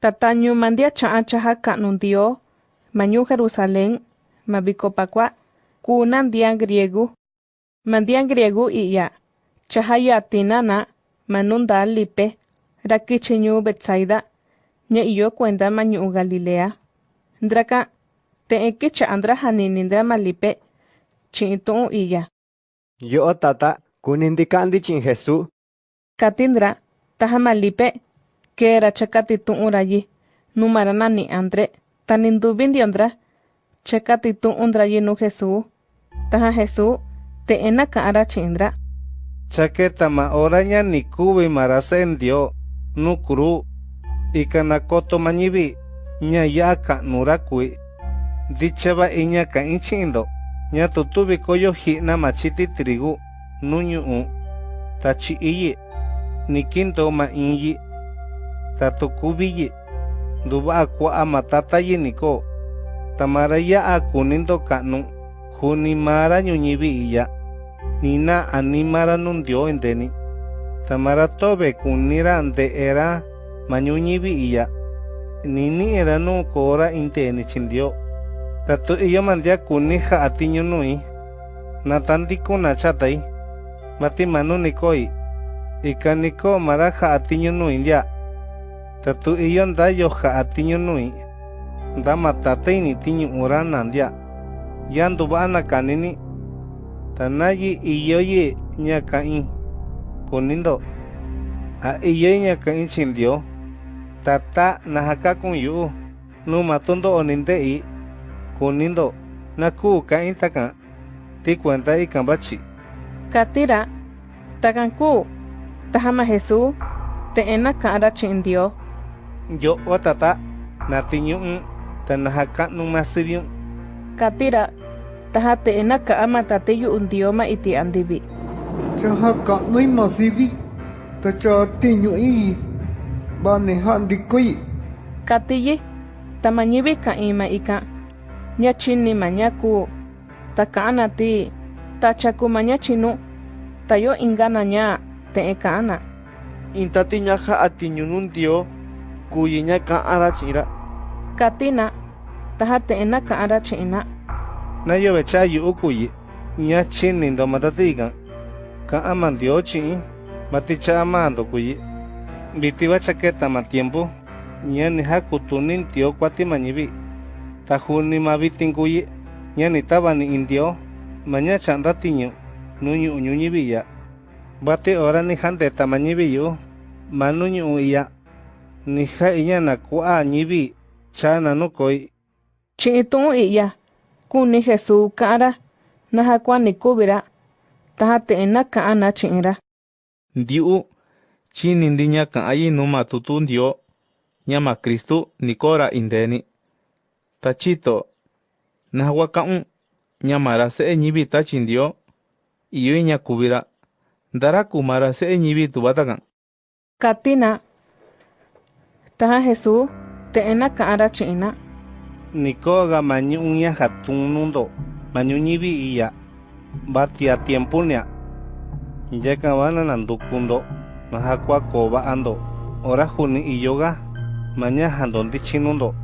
Tatañu mandia cha'a chaja ka'nu Dio, mañu Jerusalén, mabikopakwa, kunan dia griegu. Mandia griegu iya, chaja yatinana, manunda lipe, rakichiñu Betsaida, ña iyo cuenta mañu Galilea. Ndraka, te eke chaandra malipe, chi'in iya. Yo tata, kunindikandi chin Jesús. Katindra, taja que era chakati tu'ura yi, numarana ni andre, tanindubin diondra, chakati tu'undra yi nu Jesús. Taja Jesús, te ena ka'ara chindra. Chaketa ma oraña ni kubi marasendio, nukuru, ikanakoto mañibi, ña ya ka nurakui. Dichaba iña ka inchindo, ña tutubi koyo hina machiti trigu, nuñu tachi iyi, nikinto ma inyi, tatukubiyi, duba akwa matata yiniko, tamara ya akunindo kanu, hunimara ñuñibi iya, nina animara nundio endeni, tamara tobe kunira ante era mañuñibi iya, nini era no kora inteni chindio, tatu iyo mandia kuniha atiño nui, natandiko na chatai, mati manu nikoi, ikaniko tatu iyo nda yoja atiño nui, nda matate ni tiño urana ndia, yandu bana kanini, tanayi iyo ye ñakain, kunindo, a iyo ñakain chindio, tata nahaka kun yu, nu matundo onindei, kunindo, naku kain takan, ti cuenta ikan bachi. Katira, takanku, tahama Jesús, te ena ka'ara chindio yo tata natiñu'un tanahaka'nun masiriun katira tahate enaka ama tateyu'un tioma iti andibi. Andivi chahaka'nui masivi tacha tiñu'i baneja'ndikui tamanyibi ka ima ika. Ñachinimañaku taka'ana ti tachakumañachinu tayo ingana ña ana. intati ñaja atiñunun tio kuyiña ka'anra chi'inra katina taja te'ena ka'anra chi'inna nayovecha yu'u kuyi ña chininto matatikan ka'an mandio mati maticha amando kuyi. Vitiwachaketa ma tiempo. Ña nijakutunintio kuatimañivi tajuni ma vitin kuyi ña nitavani intio indio ña cha'nta tiñu nu ñu'u ñuñiviya vate ora ni ma ñivi yu'u ma nu nijá iñana kuá ñivi chana nukoy. Chi'itún iya, kuni Jesús ka'ra, najakua nikuvira, tajate'ena ka'ana chi'ira. Ndiu, chini ndiña ka'ayi numa tutu ndio, ñama Kristu nikora indeni. Tachito, najwa ka'un, ñamara se ñivi tachi ndio, iyo iña kuvira, ndaraku mara se'e ñivi tubatakan. Katina, taha Jesús, te ena ka'ara chi'ina. Nikoga mañu uña hatun nundo, mañu ñibi iya, batia tiempo nia. Yaka wana nandukundo, nahakwa koba ando, ora juni iyoga, maña handondi chinundo.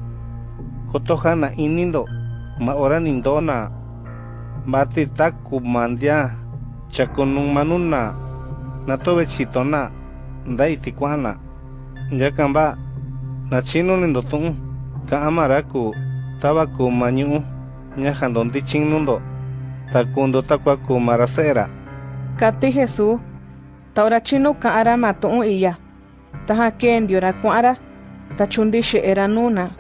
Kotoja na inindo, ma ora nindona. Bati taku mandia, chakunung manuna, natobe chitona, nda itikwana. Yaka ba, na chino nindotun, ka amaraku, tabaku mañu, ña handondi chinundo, takundo takwaku marasera. Kati Jesús, taura chinu ka'ara matu'un iya, taha kendiora kua'ara, tachundi she'era nuna.